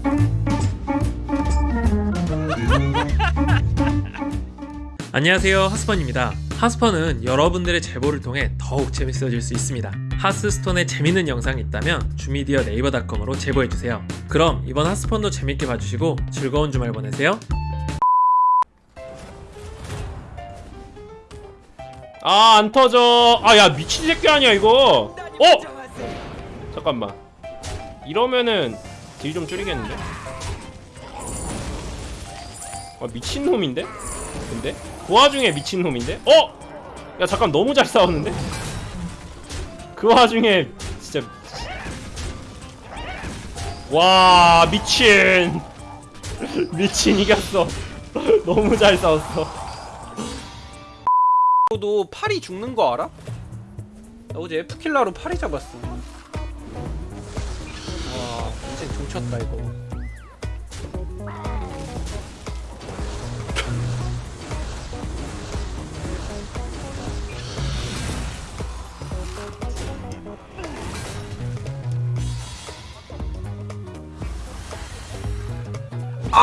안녕하세요 하스펀입니다. 하스펀은 여러분들의 제보를 통해 더욱 재밌어질 수 있습니다. 하스스톤에 재밌는 영상이 있다면 주미디어 네이버닷컴으로 제보해주세요. 그럼 이번 하스펀도 재밌게 봐주시고 즐거운 주말 보내세요. 아 안 터져. 아 야 미친 새끼 아니야 이거. 어? 잠깐만. 이러면은 딜 좀 줄이겠는데? 아 미친놈인데? 근데? 그 와중에 미친놈인데? 어? 야 잠깐 너무 잘 싸웠는데? 그 와중에 진짜 와 미친 미친 이겼어 너무 잘 싸웠어 너 파리 죽는 거 알아? 나 어제 F킬러로 파리 잡았어. 와, 인생 종쳤다 이거.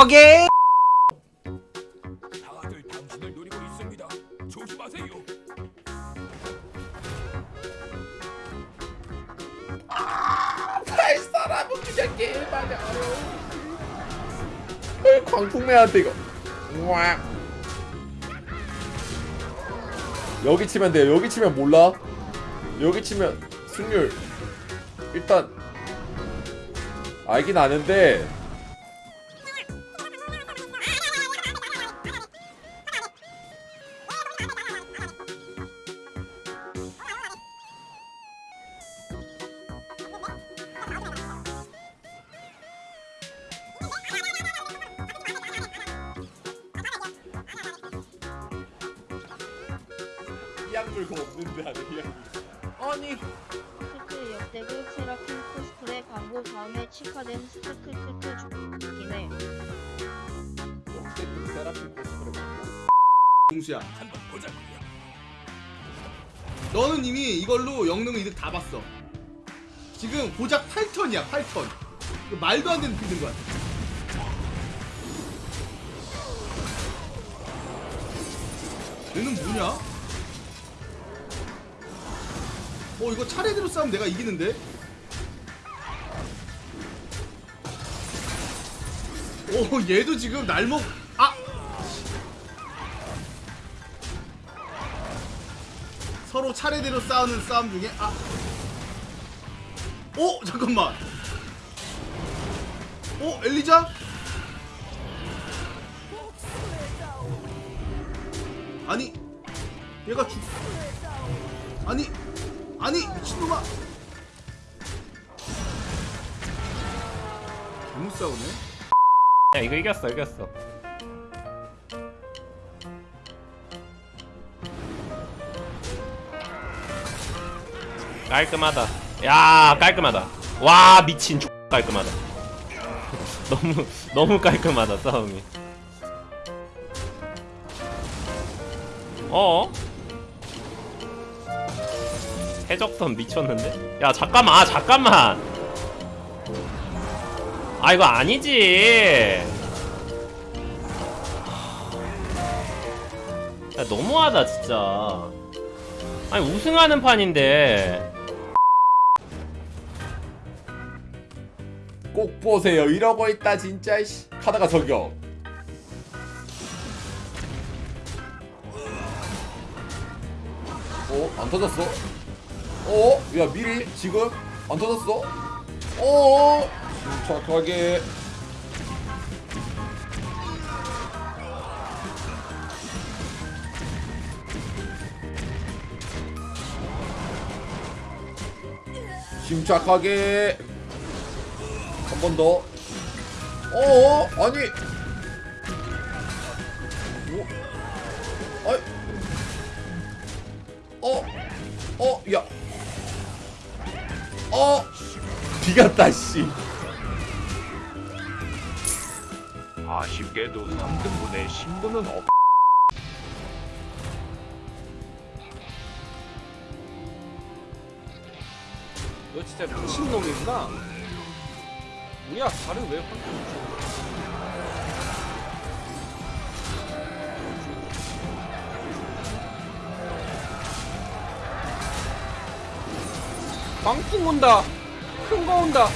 오케이. 그냥 게임하냐 왜 광풍매한테 이거. 와. 여기 치면 돼요. 여기 치면 몰라. 여기 치면 승률. 일단 알긴 아는데 물 그거 없는데 이약물 아니. 크크 역대급 세라핀 코스프레 광고 다음에 치카된 스크 크크크 죽기네 역대급 세라핀 코스프레 맞나? 동수야. 한번 보자고요. 너는 이미 이걸로 영능 이득 다 봤어. 지금 고작 8턴이야 8턴. 이거 말도 안 되는 빌드인 거야 얘는 뭐냐? 어 이거 차례대로 싸우면 내가 이기는데? 오 얘도 지금 날먹 아! 서로 차례대로 싸우는 싸움 중에 아 오! 잠깐만 오! 엘리자? 아니 얘가 죽 아니 아니 미친놈아. 너무 싸우네. 야 이거 이겼어 이겼어. 깔끔하다. 야 깔끔하다. 와 미친 X 깔끔하다. 너무 너무 깔끔하다 싸움이. 어? 해적선 미쳤는데? 야 잠깐만 아 잠깐만 아 이거 아니지 야 너무하다 진짜 아니 우승하는 판인데 꼭 보세요 이러고 있다 진짜 씨. 카다가 저격 어? 안 터졌어? 어? 야 미리 지금 안 터졌어? 어? 침착하게 침착하게 한 번 더. 어? 아니. 뭐? 아이. 어? 어? 야. 어? 비갔다 씨. 아쉽게도 3등분의 신분은 없. 너 진짜 미친놈이구나. 뭐야 다른 왜 환경 광풍 온다. 큰 거 온다.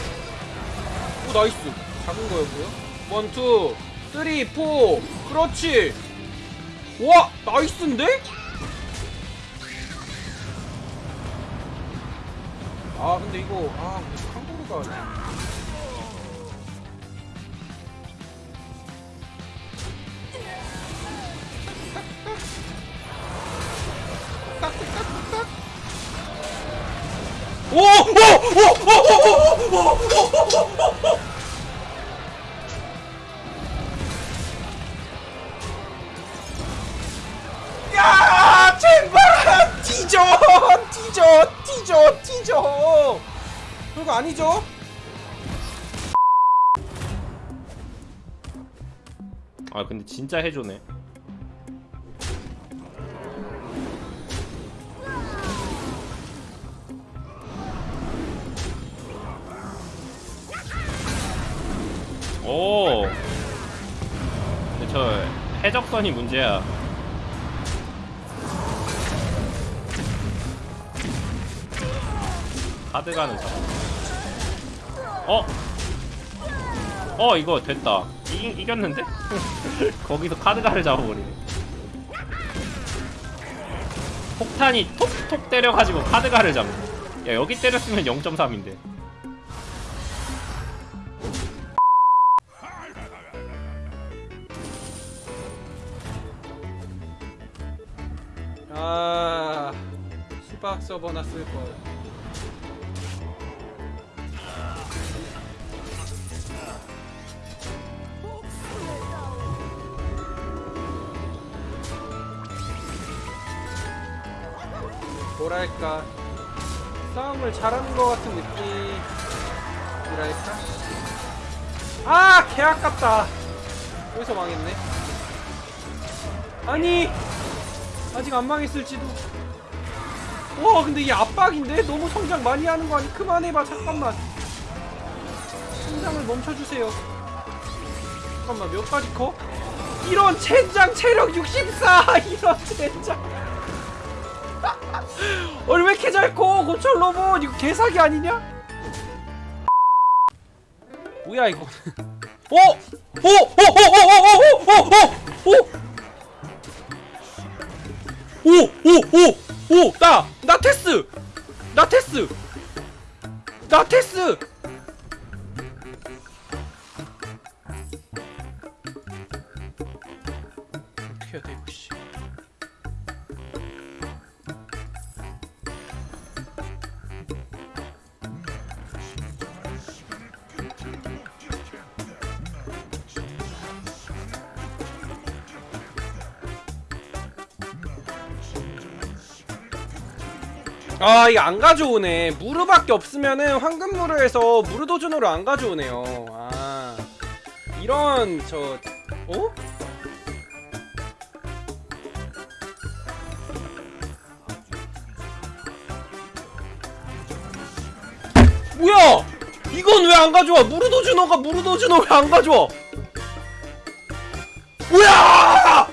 오 나이스. 작은 거였고요. 원투 쓰리 포. 그렇지. 와 나이스인데? 아 근데 이거 아 한국어가 아니죠? 아 근데 진짜 해줘네. 오 근데 저 해적선이 문제야. 카드 가는 거 어? 어 이거 됐다. 이, 이겼는데? 거기서 카드가를 잡아버리네. 폭탄이 톡톡 때려가지고 카드가를 잡네. 야 여기 때렸으면 0.3인데 아 수박 서버나 쓸 걸. 뭐랄까 싸움을 잘하는 것 같은 느낌이랄까? 아 개 아깝다. 여기서 망했네. 아니 아직 안 망했을지도. 와 근데 이 압박인데 너무 성장 많이 하는 거 아니? 그만해봐 잠깐만. 성장을 멈춰주세요. 잠깐만 몇 가지 커? 이런 젠장 체력 64 이런 젠장. 아니 왜 이렇게 잘 커? 고철 로봇 이거 개사기 아니냐? 뭐야 이거? 어? 오! 오! 오! 오! 오! 오! 오! 오! 오! 오! 오! 오! 오! 나! 나 테스! 나 테스! 나 테스! 아 이거 안 가져오네. 무르밖에 없으면은 황금무르에서 무르도준으로 안 가져오네요. 아. 이런 저 어? 뭐야! 이건 왜 안 가져와? 무르도준호가 무르도준호 왜 안 가져와! 뭐야